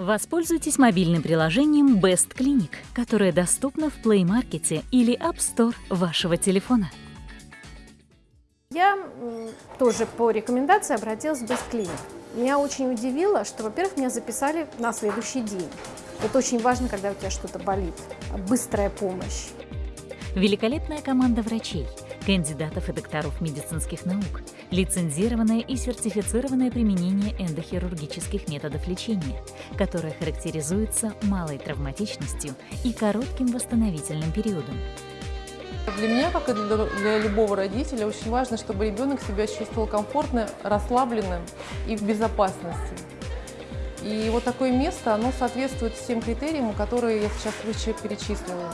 Воспользуйтесь мобильным приложением Best Clinic, которое доступно в Play Market или App Store вашего телефона. Я тоже по рекомендации обратилась в Best Clinic. Меня очень удивило, что, во-первых, меня записали на следующий день. Это очень важно, когда у тебя что-то болит. Быстрая помощь. Великолепная команда врачей, кандидатов и докторов медицинских наук, лицензированное и сертифицированное применение эндохирургических методов лечения, которое характеризуется малой травматичностью и коротким восстановительным периодом. Для меня, как и для, для любого родителя, очень важно, чтобы ребенок себя чувствовал комфортно, расслабленным и в безопасности. И вот такое место, оно соответствует всем критериям, которые я сейчас выше перечислила.